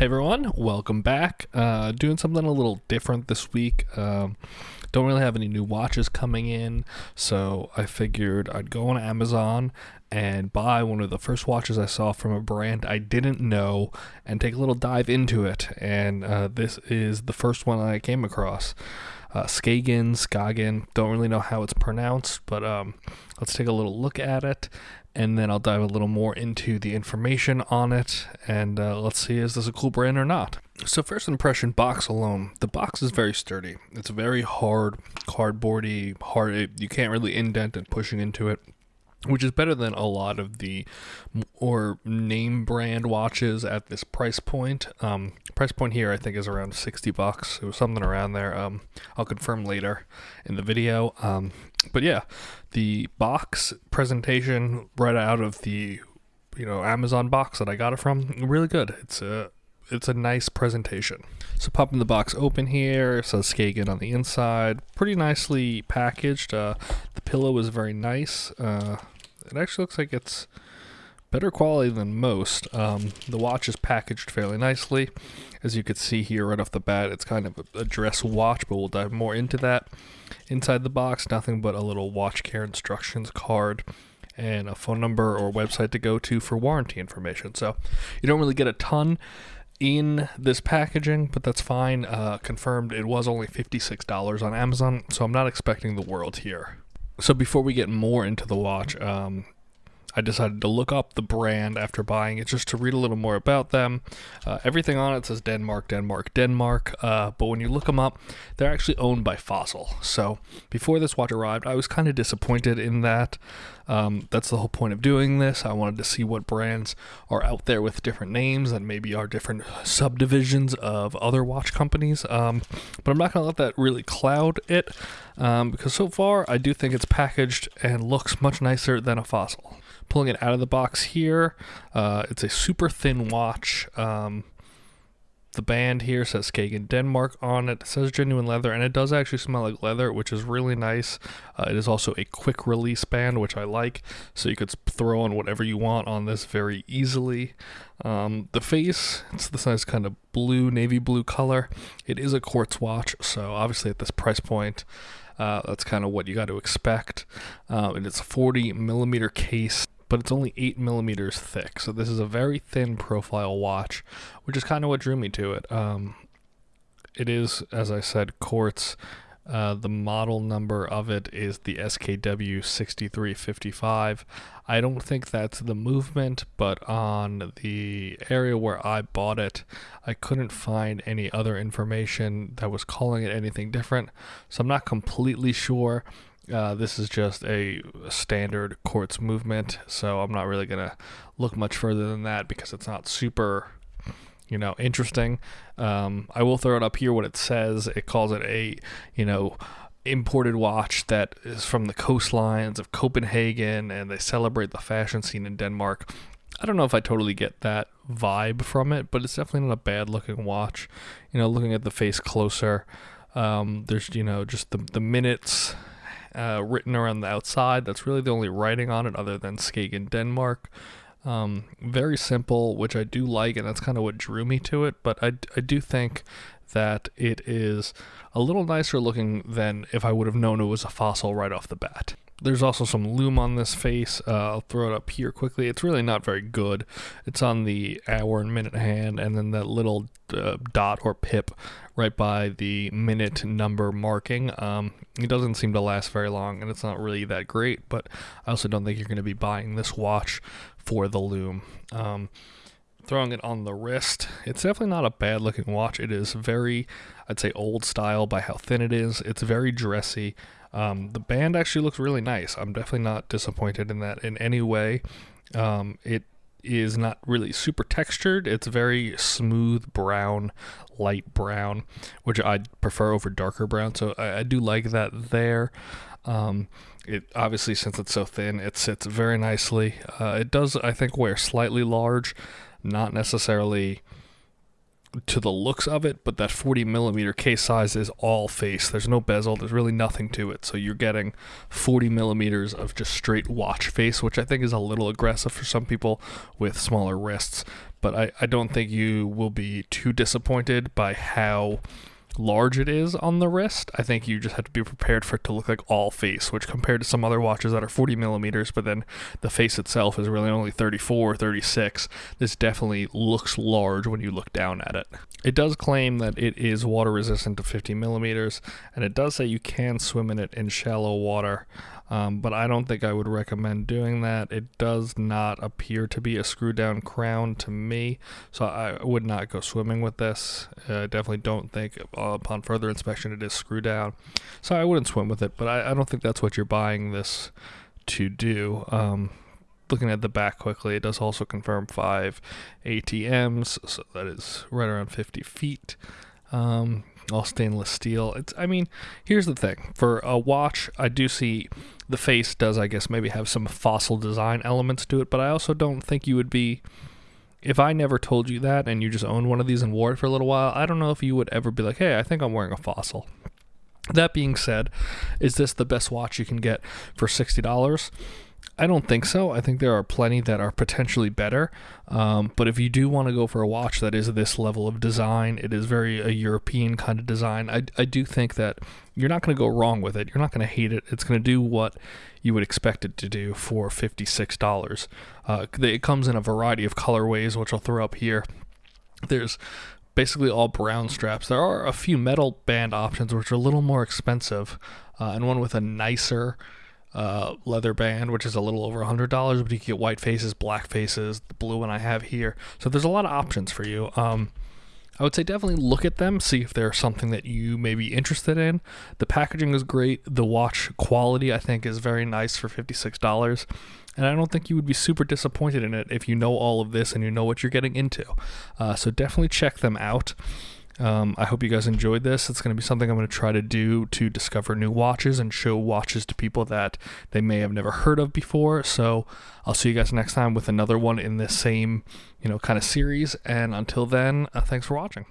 Hey everyone, welcome back. Uh, doing something a little different this week. Um, don't really have any new watches coming in, so I figured I'd go on Amazon and buy one of the first watches I saw from a brand I didn't know and take a little dive into it. And uh, this is the first one I came across. Uh, Skagen, Skagen, don't really know how it's pronounced, but um, let's take a little look at it and then I'll dive a little more into the information on it, and uh, let's see is this a cool brand or not. So first impression, box alone, the box is very sturdy. It's very hard, cardboardy, hard. You can't really indent it pushing into it which is better than a lot of the or name brand watches at this price point. Um, price point here I think is around 60 bucks. It was something around there. Um, I'll confirm later in the video. Um, but yeah, the box presentation right out of the you know Amazon box that I got it from really good. It's a it's a nice presentation. So popping the box open here, it says Skagen on the inside, pretty nicely packaged. Uh, the pillow is very nice. Uh, it actually looks like it's better quality than most. Um, the watch is packaged fairly nicely. As you can see here right off the bat, it's kind of a, a dress watch, but we'll dive more into that. Inside the box, nothing but a little watch care instructions card and a phone number or website to go to for warranty information. So you don't really get a ton in this packaging, but that's fine. Uh, confirmed it was only $56 on Amazon, so I'm not expecting the world here. So before we get more into the watch, um, I decided to look up the brand after buying it just to read a little more about them. Uh, everything on it says Denmark, Denmark, Denmark, uh, but when you look them up, they're actually owned by Fossil. So before this watch arrived, I was kind of disappointed in that. Um, that's the whole point of doing this. I wanted to see what brands are out there with different names and maybe are different subdivisions of other watch companies. Um, but I'm not going to let that really cloud it um, because so far I do think it's packaged and looks much nicer than a Fossil pulling it out of the box here. Uh, it's a super thin watch. Um, the band here says Skagen Denmark on it. It says genuine leather, and it does actually smell like leather, which is really nice. Uh, it is also a quick release band, which I like, so you could throw on whatever you want on this very easily. Um, the face, it's this nice kind of blue, navy blue color. It is a quartz watch, so obviously at this price point, uh, that's kind of what you got to expect. Uh, and it's a 40 millimeter case but it's only 8 millimeters thick. So this is a very thin profile watch, which is kind of what drew me to it. Um, it is, as I said, quartz. Uh, the model number of it is the SKW 6355. I don't think that's the movement, but on the area where I bought it, I couldn't find any other information that was calling it anything different. So I'm not completely sure. Uh, this is just a standard quartz movement, so I'm not really going to look much further than that because it's not super, you know, interesting. Um, I will throw it up here what it says. It calls it a, you know, imported watch that is from the coastlines of Copenhagen and they celebrate the fashion scene in Denmark. I don't know if I totally get that vibe from it, but it's definitely not a bad looking watch. You know, looking at the face closer, um, there's, you know, just the, the minutes uh, written around the outside. That's really the only writing on it other than Skagen Denmark. Um, very simple, which I do like, and that's kind of what drew me to it. But I, I do think that it is a little nicer looking than if I would have known it was a fossil right off the bat. There's also some lume on this face. Uh, I'll throw it up here quickly. It's really not very good. It's on the hour and minute hand, and then that little uh, dot or pip right by the minute number marking. Um, it doesn't seem to last very long, and it's not really that great. But I also don't think you're going to be buying this watch for the lume. Um, throwing it on the wrist. It's definitely not a bad looking watch. It is very, I'd say, old style by how thin it is. It's very dressy. Um, the band actually looks really nice. I'm definitely not disappointed in that in any way. Um, it is not really super textured. It's very smooth brown, light brown, which I prefer over darker brown. So I, I do like that there. Um, it obviously since it's so thin, it sits very nicely. Uh, it does, I think, wear slightly large, not necessarily to the looks of it, but that 40 millimeter case size is all face. There's no bezel. There's really nothing to it. So you're getting 40 millimeters of just straight watch face, which I think is a little aggressive for some people with smaller wrists. But I, I don't think you will be too disappointed by how large it is on the wrist. I think you just have to be prepared for it to look like all face, which compared to some other watches that are 40 millimeters, but then the face itself is really only 34, 36, this definitely looks large when you look down at it. It does claim that it is water resistant to 50 millimeters, and it does say you can swim in it in shallow water. Um, but I don't think I would recommend doing that. It does not appear to be a screw down crown to me, so I would not go swimming with this. I uh, definitely don't think uh, upon further inspection it is screw down, so I wouldn't swim with it. But I, I don't think that's what you're buying this to do. Um, looking at the back quickly, it does also confirm five ATMs, so that is right around 50 feet. Um, all stainless steel. It's I mean, here's the thing. For a watch, I do see the face does I guess maybe have some fossil design elements to it, but I also don't think you would be if I never told you that and you just owned one of these and wore it for a little while, I don't know if you would ever be like, "Hey, I think I'm wearing a fossil." That being said, is this the best watch you can get for $60? I don't think so. I think there are plenty that are potentially better. Um, but if you do want to go for a watch that is this level of design, it is very a European kind of design. I, I do think that you're not going to go wrong with it. You're not going to hate it. It's going to do what you would expect it to do for $56. Uh, it comes in a variety of colorways, which I'll throw up here. There's basically all brown straps. There are a few metal band options, which are a little more expensive, uh, and one with a nicer uh, leather band, which is a little over $100, but you can get white faces, black faces, the blue one I have here. So there's a lot of options for you. Um, I would say definitely look at them, see if they're something that you may be interested in. The packaging is great. The watch quality, I think, is very nice for $56. And I don't think you would be super disappointed in it if you know all of this and you know what you're getting into. Uh, so definitely check them out. Um, I hope you guys enjoyed this. It's going to be something I'm going to try to do to discover new watches and show watches to people that they may have never heard of before. So I'll see you guys next time with another one in this same, you know, kind of series. And until then, uh, thanks for watching.